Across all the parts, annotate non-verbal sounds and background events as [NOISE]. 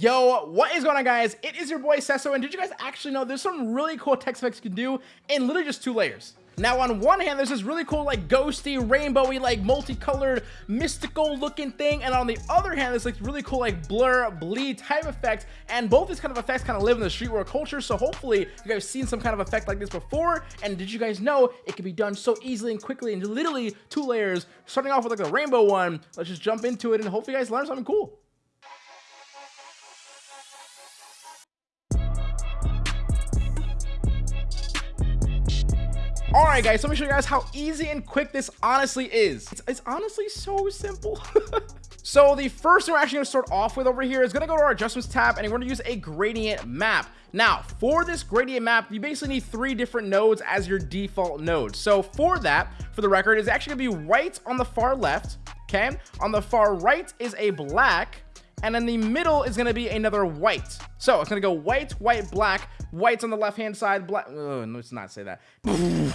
Yo, what is going on guys? It is your boy Sesso, and did you guys actually know there's some really cool text effects you can do in literally just two layers? Now, on one hand, there's this really cool, like, ghosty, rainbowy, like, multicolored, mystical looking thing. And on the other hand, there's, like, really cool, like, blur, bleed type effect. And both these kind of effects kind of live in the streetwear culture. So hopefully you guys seen some kind of effect like this before. And did you guys know it can be done so easily and quickly in literally two layers, starting off with, like, the rainbow one. Let's just jump into it and hopefully you guys learn something cool. All right, guys, let me show you guys how easy and quick this honestly is. It's, it's honestly so simple. [LAUGHS] so the first thing we're actually gonna start off with over here is gonna go to our adjustments tab and we're gonna use a gradient map. Now, for this gradient map, you basically need three different nodes as your default node. So for that, for the record, is actually gonna be white on the far left, okay? On the far right is a black, and in the middle is going to be another white. So it's going to go white, white, black, whites on the left hand side, black. Oh, let's not say that. [LAUGHS]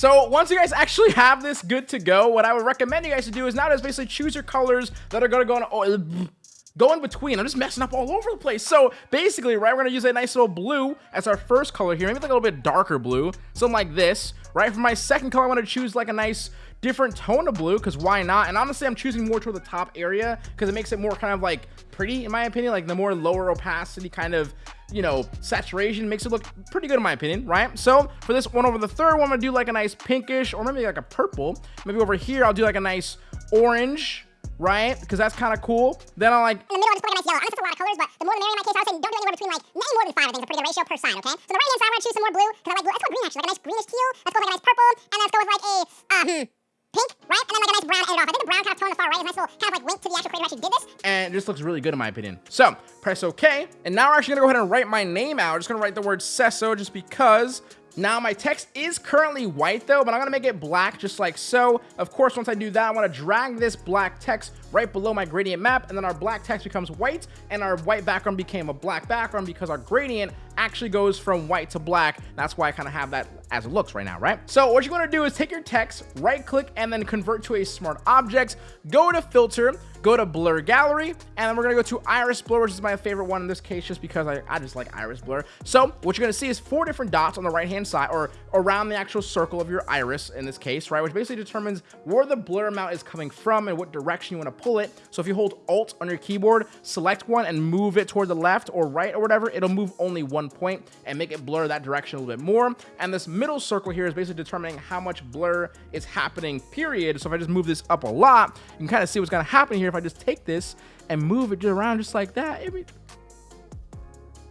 So once you guys actually have this good to go, what I would recommend you guys to do is now just basically choose your colors that are going to go on, [LAUGHS] go in between. I'm just messing up all over the place. So basically, right, we're to use a nice little blue as our first color here. Maybe like a little bit darker blue, something like this. Right, for my second color, I want to choose like a nice different tone of blue because why not and honestly i'm choosing more toward the top area because it makes it more kind of like pretty in my opinion like the more lower opacity kind of you know saturation makes it look pretty good in my opinion right so for this one over the third one i'm gonna do like a nice pinkish or maybe like a purple maybe over here i'll do like a nice orange right? Because that's kind of cool. Then I like. In the middle, I just put like a nice yellow. I know it's a lot of colors, but the more the merrier in my case. I would say don't do anywhere between like maybe more than five. I think is a pretty good ratio per side. Okay. So the right hand side, I'm gonna choose some more blue because I like blue. Let's go green actually, like a nice greenish teal. Let's go with like a nice purple, and let's go with like a uh, hmm pink, right? And then like a nice brown end off. I think the brown kind of tone on the far right is a nice little kind of like link to the actual creator actually did this. And it just looks really good in my opinion. So press OK. And now we're actually gonna go ahead and write my name out. I'm just gonna write the word Sesso just because now my text is currently white though, but I'm gonna make it black just like so. Of course, once I do that, I wanna drag this black text right below my gradient map, and then our black text becomes white, and our white background became a black background because our gradient actually goes from white to black. That's why I kind of have that as it looks right now, right? So what you want to do is take your text, right click, and then convert to a smart object, go to filter, go to blur gallery, and then we're gonna go to iris blur, which is my favorite one in this case, just because I, I just like iris blur. So what you're gonna see is four different dots on the right hand side, or around the actual circle of your iris in this case, right? Which basically determines where the blur amount is coming from and what direction you want to pull it. So if you hold Alt on your keyboard, select one and move it toward the left or right or whatever, it'll move only one point and make it blur that direction a little bit more. And this middle circle here is basically determining how much blur is happening, period. So if I just move this up a lot, you can kind of see what's going to happen here if I just take this and move it around just like that.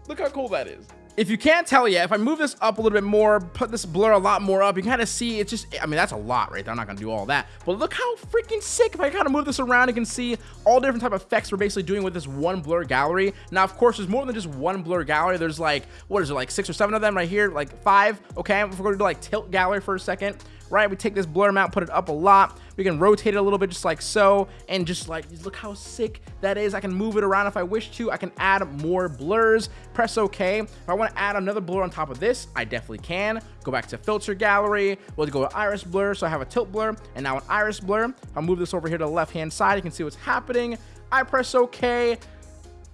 Look how cool that is if you can't tell yet, if I move this up a little bit more, put this blur a lot more up, you kind of see it's just, I mean, that's a lot right there. I'm not going to do all that. But look how freaking sick. If I kind of move this around, you can see all different type of effects we're basically doing with this one blur gallery. Now, of course, there's more than just one blur gallery. There's like, what is it, like six or seven of them right here, like five. Okay, if we're going to do like tilt gallery for a second right? We take this blur amount, put it up a lot. We can rotate it a little bit just like so. And just like, look how sick that is. I can move it around if I wish to. I can add more blurs. Press OK. If I want to add another blur on top of this, I definitely can. Go back to filter gallery. We'll go to iris blur. So I have a tilt blur and now an iris blur. I'll move this over here to the left hand side. You can see what's happening. I press OK.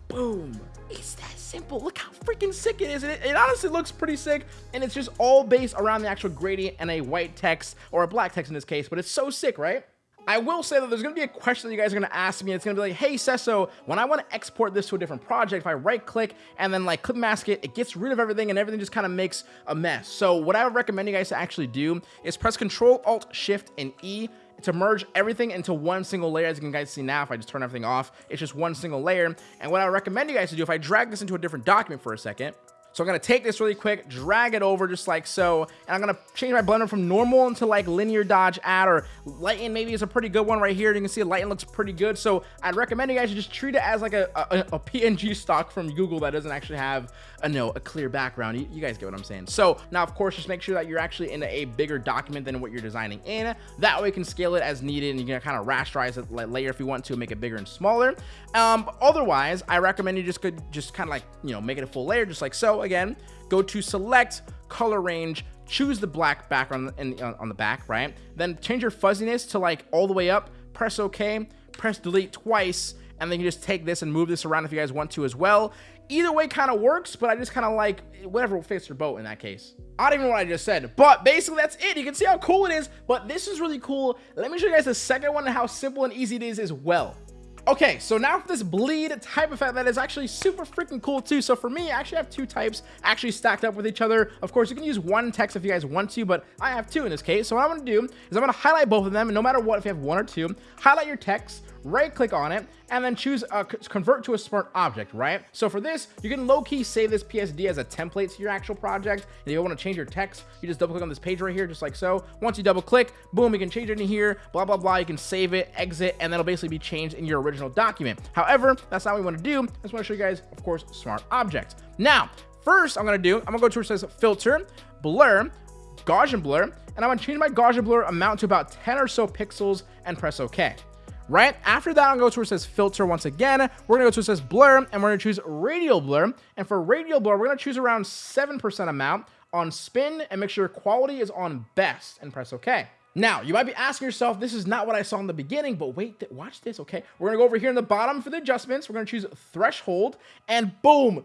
Boom. It's that simple. Look how freaking sick it is. It, it, honestly looks pretty sick, and it's just all based around the actual gradient and a white text, or a black text in this case, but it's so sick, right? I will say that there's to be a question that you guys are to ask me. It's going to be like, hey, Sesso, when I want to export this to a different project, if I right click and then like clip mask it, it gets rid of everything and everything just kind of makes a mess. So what I would recommend you guys to actually do is press Control Alt Shift and E to merge everything into one single layer. As you can guys see now, if I just turn everything off, it's just one single layer. And what I recommend you guys to do, if I drag this into a different document for a second, so I'm going to take this really quick, drag it over just like so, and I'm going to change my blender from normal into like linear dodge add or lighten maybe is a pretty good one right here. You can see lighten looks pretty good. So I'd recommend you guys just treat it as like a, a, a PNG stock from Google that doesn't actually have a, no, a clear background. You, you guys get what I'm saying. So now, of course, just make sure that you're actually in a bigger document than what you're designing in. That way you can scale it as needed and you can kind of rasterize it layer if you want to make it bigger and smaller. Um, otherwise, I recommend you just could just kind of like, you know, make it a full layer just like so again, go to select color range, choose the black background in, on the back, right? Then change your fuzziness to like all the way up, press OK, press delete twice, and then you just take this and move this around if you guys want to as well. Either way kind of works, but I just kind of like whatever fits your boat in that case. I don't even know what I just said, but basically that's it. You can see how cool it is, but this is really cool. Let me show you guys the second one and how simple and easy it is as well. Okay, so now for this bleed type effect that is actually super freaking cool too. So for me, I actually have two types actually stacked up with each other. Of course, you can use one text if you guys want to, but I have two in this case. So what I'm gonna do is I'm gonna highlight both of them, and no matter what, if you have one or two, highlight your text, right click on it, and then choose uh, convert to a smart object, right? So for this, you can low-key save this PSD as a template to your actual project. And if you want to change your text, you just double click on this page right here, just like so. Once you double click, boom, you can change it in here, blah, blah, blah. You can save it, exit, and that'll basically be changed in your original document. However, that's not what we want to do. I just want to show you guys, of course, smart object. Now, first I'm going to do, I'm going to go to where it says filter, blur, Gaussian blur, and I'm to change my Gaussian blur amount to about 10 or so pixels and press OK right? After that, I'll go to where it says filter once again. We're gonna go to where it says blur, and we're gonna choose radial blur. And for radial blur, we're gonna choose around 7% amount on spin and make sure quality is on best and press OK. Now, you might be asking yourself, this is not what I saw in the beginning, but wait, watch this, okay? We're gonna go over here in the bottom for the adjustments. We're gonna choose threshold, and boom.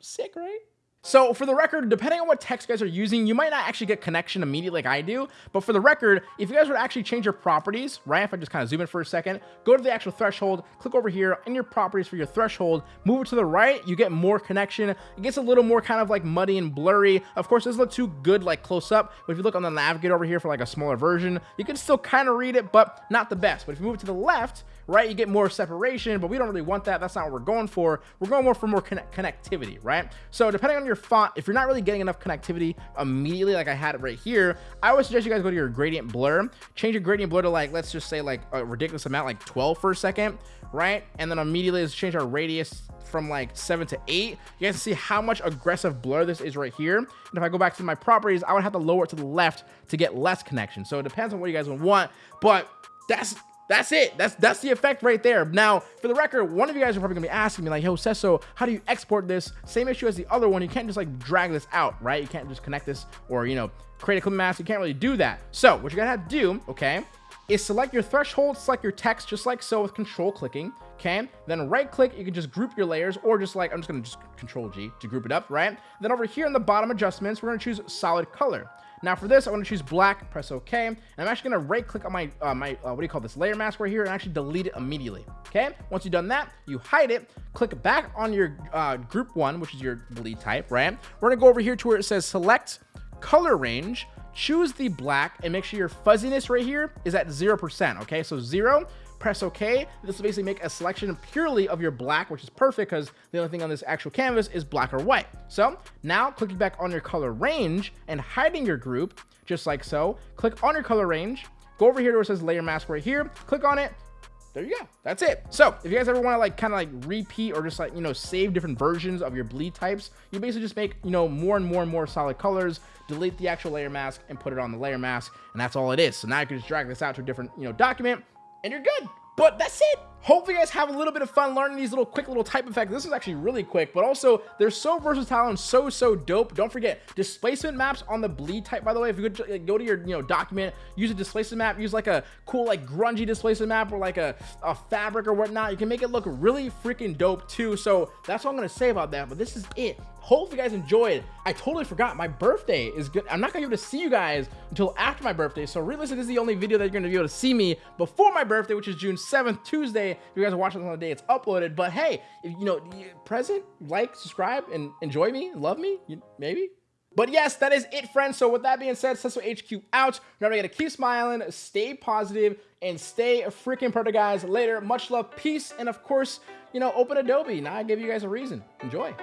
Sick, right? So for the record, depending on what text guys are using, you might not actually get connection immediately like I do. But for the record, if you guys were to actually change your properties, right? If I just kind of zoom in for a second, go to the actual threshold, click over here in your properties for your threshold, move it to the right, you get more connection. It gets a little more kind of like muddy and blurry. Of course, doesn't look too good like close up, but if you look on the navigator over here for like a smaller version, you can still kind of read it, but not the best. But if you move it to the left, right, you get more separation, but we don't really want that. That's not what we're going for. We're going more for more connectivity, right? So depending on your font, if you're not really getting enough connectivity immediately, like I had it right here, I would suggest you guys go to your gradient blur, change your gradient blur to like, let's just say like a ridiculous amount, like 12 for a second, right? And then immediately let's change our radius from like 7 to 8. You guys see how much aggressive blur this is right here. And if I go back to my properties, I would have to lower it to the left to get less connection. So it depends on what you guys would want, but that's that's it. That's that's the effect right there. Now, for the record, one of you guys are probably gonna be asking me like, "Yo, Sesso, how do you export this?" Same issue as the other one. You can't just like drag this out, right? You can't just connect this or you know create a clip mask. You can't really do that. So what you're gonna have to do, okay, is select your threshold, select your text just like so with control clicking. Okay, then right click, you can just group your layers or just like I'm just gonna just control G to group it up, right? Then over here in the bottom adjustments, we're gonna choose solid color. Now for this, I want to choose black, press OK, and I'm actually going to right click on my, uh, my uh, what do you call this, layer mask right here and actually delete it immediately. Okay, once you've done that, you hide it, click back on your uh, group one, which is your bleed type, right? We're going to go over here to where it says select color range, choose the black and make sure your fuzziness right here is at 0%, okay? So zero press OK. This will basically make a selection purely of your black, which is perfect because the only thing on this actual canvas is black or white. So now clicking back on your color range and hiding your group, just like so, click on your color range, go over here to where it says layer mask right here, click on it, there you go. That's it. So if you guys ever want to like kind of like repeat or just like, you know, save different versions of your bleed types, you basically just make, you know, more and more and more solid colors, delete the actual layer mask and put it on the layer mask. And that's all it is. So now you can just drag this out to a different, you know, document and you're good. But that's it. Hopefully you guys have a little bit of fun learning these little quick little type effects. This is actually really quick, but also they're so versatile and so, so dope. Don't forget displacement maps on the bleed type, by the way, if you could go to your, you know, document, use a displacement map, use like a cool, like grungy displacement map or like a, a fabric or whatnot. You can make it look really freaking dope too. So that's all I'm going to say about that. But this is it. Hopefully you guys enjoyed. I totally forgot my birthday is good. I'm not gonna be able to see you guys until after my birthday. So realistically, this is the only video that you're gonna be able to see me before my birthday, which is June 7th, Tuesday. If you guys are watching this on the day it's uploaded. But hey, if, you know, present, like, subscribe, and enjoy me, love me, maybe. But yes, that is it, friends. So with that being said, Sesso HQ out. Remember, you gotta keep smiling, stay positive, and stay a freaking product, guys. Later, much love, peace, and of course, you know, open Adobe. Now I give you guys a reason. Enjoy.